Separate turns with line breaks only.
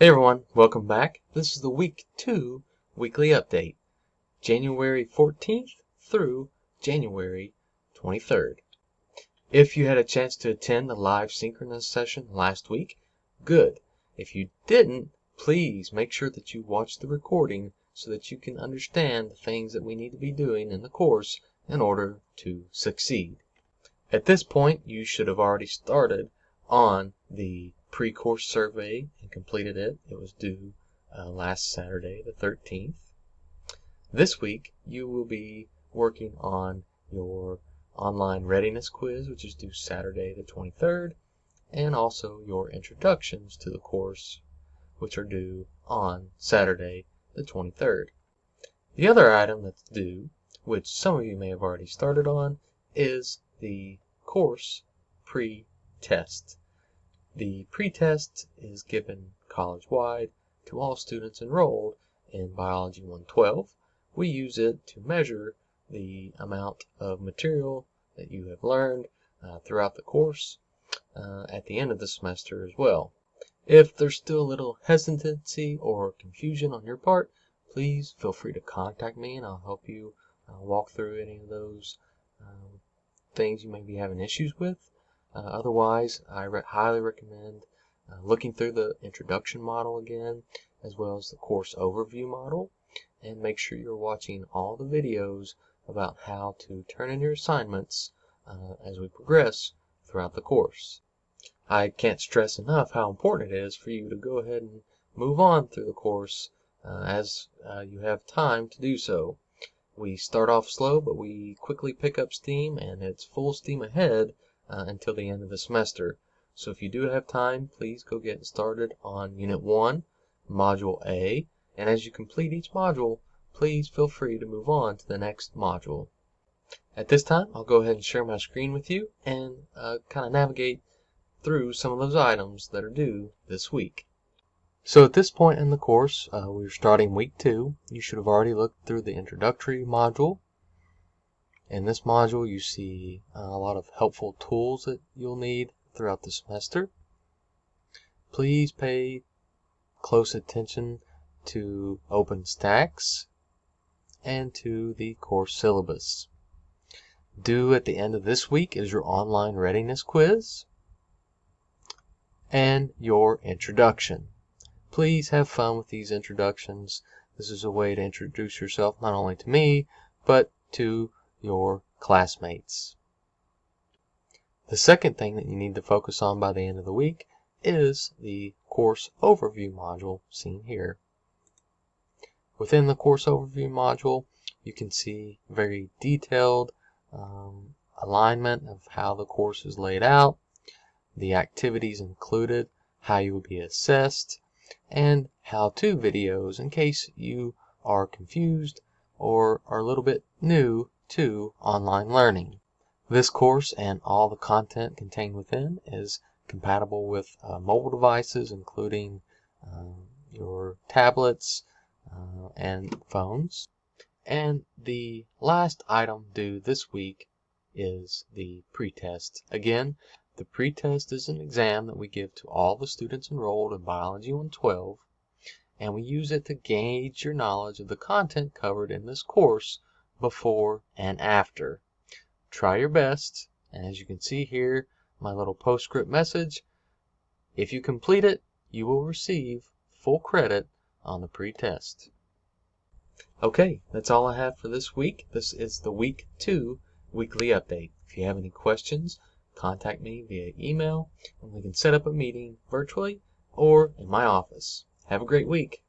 Hey everyone, welcome back. This is the week two weekly update, January 14th through January 23rd. If you had a chance to attend the live synchronous session last week, good. If you didn't, please make sure that you watch the recording so that you can understand the things that we need to be doing in the course in order to succeed. At this point, you should have already started on the pre-course survey and completed it. It was due uh, last Saturday, the 13th. This week, you will be working on your online readiness quiz, which is due Saturday, the 23rd, and also your introductions to the course, which are due on Saturday, the 23rd. The other item that's due, which some of you may have already started on, is the course pre-test. The pretest is given college-wide to all students enrolled in Biology 112. We use it to measure the amount of material that you have learned uh, throughout the course uh, at the end of the semester as well. If there's still a little hesitancy or confusion on your part, please feel free to contact me and I'll help you uh, walk through any of those um, things you may be having issues with. Uh, otherwise, I re highly recommend uh, looking through the introduction model again, as well as the course overview model, and make sure you're watching all the videos about how to turn in your assignments uh, as we progress throughout the course. I can't stress enough how important it is for you to go ahead and move on through the course uh, as uh, you have time to do so. We start off slow, but we quickly pick up steam, and it's full steam ahead uh, until the end of the semester. So if you do have time, please go get started on Unit 1, Module A, and as you complete each module, please feel free to move on to the next module. At this time, I'll go ahead and share my screen with you and uh, kind of navigate through some of those items that are due this week. So at this point in the course, uh, we're starting week two. You should have already looked through the introductory module in this module, you see uh, a lot of helpful tools that you'll need throughout the semester. Please pay close attention to OpenStax and to the course syllabus. Due at the end of this week is your online readiness quiz and your introduction. Please have fun with these introductions. This is a way to introduce yourself not only to me, but to your classmates. The second thing that you need to focus on by the end of the week is the course overview module seen here. Within the course overview module, you can see very detailed um, alignment of how the course is laid out, the activities included, how you will be assessed, and how-to videos in case you are confused or are a little bit new to online learning. This course and all the content contained within is compatible with uh, mobile devices including uh, your tablets uh, and phones. And the last item due this week is the pretest. Again, the pretest is an exam that we give to all the students enrolled in Biology 112 and we use it to gauge your knowledge of the content covered in this course before and after. Try your best, and as you can see here, my little postscript message, if you complete it, you will receive full credit on the pretest. Okay, that's all I have for this week. This is the week two weekly update. If you have any questions, contact me via email and we can set up a meeting virtually or in my office. Have a great week.